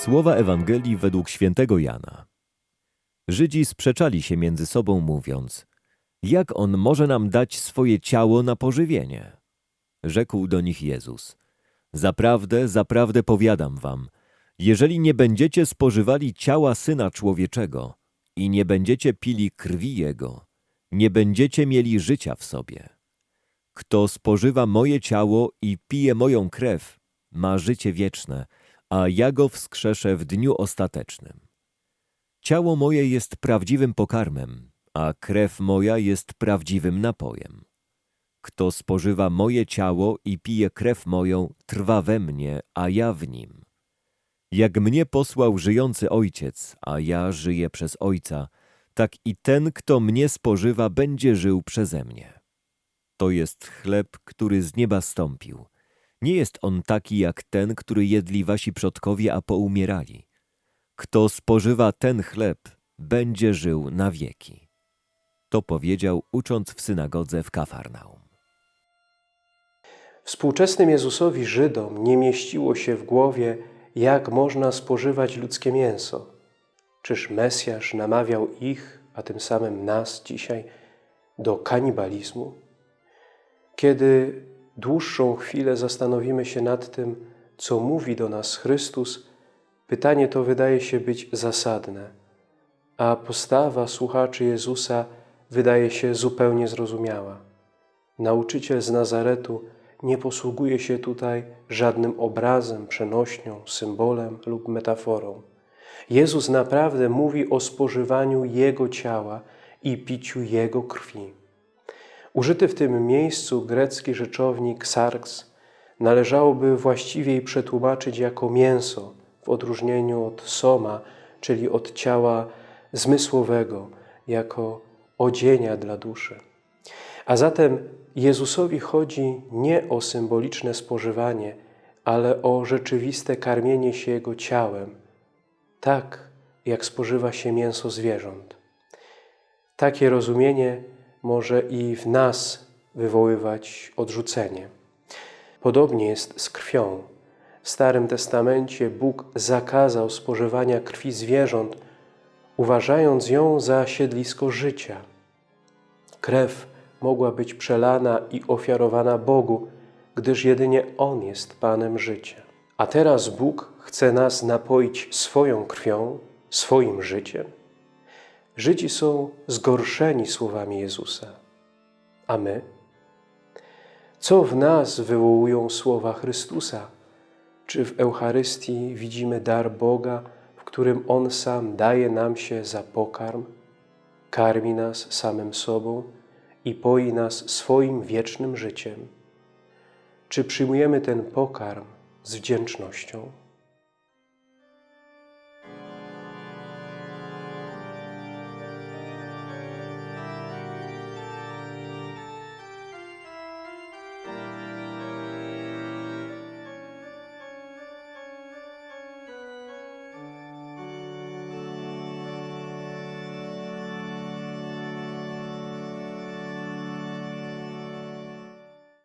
Słowa Ewangelii według świętego Jana. Żydzi sprzeczali się między sobą, mówiąc: Jak on może nam dać swoje ciało na pożywienie? Rzekł do nich Jezus: Zaprawdę, zaprawdę powiadam wam, jeżeli nie będziecie spożywali ciała syna człowieczego i nie będziecie pili krwi jego, nie będziecie mieli życia w sobie. Kto spożywa moje ciało i pije moją krew, ma życie wieczne, a ja go wskrzeszę w dniu ostatecznym. Ciało moje jest prawdziwym pokarmem, a krew moja jest prawdziwym napojem. Kto spożywa moje ciało i pije krew moją, trwa we mnie, a ja w nim. Jak mnie posłał żyjący Ojciec, a ja żyję przez Ojca, tak i ten, kto mnie spożywa, będzie żył przeze mnie. To jest chleb, który z nieba stąpił. Nie jest on taki jak ten, który jedli wasi przodkowie, a poumierali. Kto spożywa ten chleb, będzie żył na wieki. To powiedział, ucząc w synagodze w Kafarnaum. Współczesnym Jezusowi Żydom nie mieściło się w głowie, jak można spożywać ludzkie mięso. Czyż Mesjasz namawiał ich, a tym samym nas dzisiaj, do kanibalizmu? Kiedy dłuższą chwilę zastanowimy się nad tym, co mówi do nas Chrystus, pytanie to wydaje się być zasadne, a postawa słuchaczy Jezusa wydaje się zupełnie zrozumiała. Nauczyciel z Nazaretu nie posługuje się tutaj żadnym obrazem, przenośnią, symbolem lub metaforą. Jezus naprawdę mówi o spożywaniu Jego ciała i piciu Jego krwi. Użyty w tym miejscu grecki rzeczownik sarx należałoby właściwiej przetłumaczyć jako mięso, w odróżnieniu od soma, czyli od ciała zmysłowego, jako odzienia dla duszy. A zatem Jezusowi chodzi nie o symboliczne spożywanie, ale o rzeczywiste karmienie się Jego ciałem, tak jak spożywa się mięso zwierząt. Takie rozumienie może i w nas wywoływać odrzucenie. Podobnie jest z krwią. W Starym Testamencie Bóg zakazał spożywania krwi zwierząt, uważając ją za siedlisko życia. Krew mogła być przelana i ofiarowana Bogu, gdyż jedynie On jest Panem życia. A teraz Bóg chce nas napoić swoją krwią, swoim życiem. Żydzi są zgorszeni słowami Jezusa. A my? Co w nas wywołują słowa Chrystusa? Czy w Eucharystii widzimy dar Boga, w którym On sam daje nam się za pokarm, karmi nas samym sobą i poi nas swoim wiecznym życiem? Czy przyjmujemy ten pokarm z wdzięcznością?